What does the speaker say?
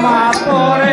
My por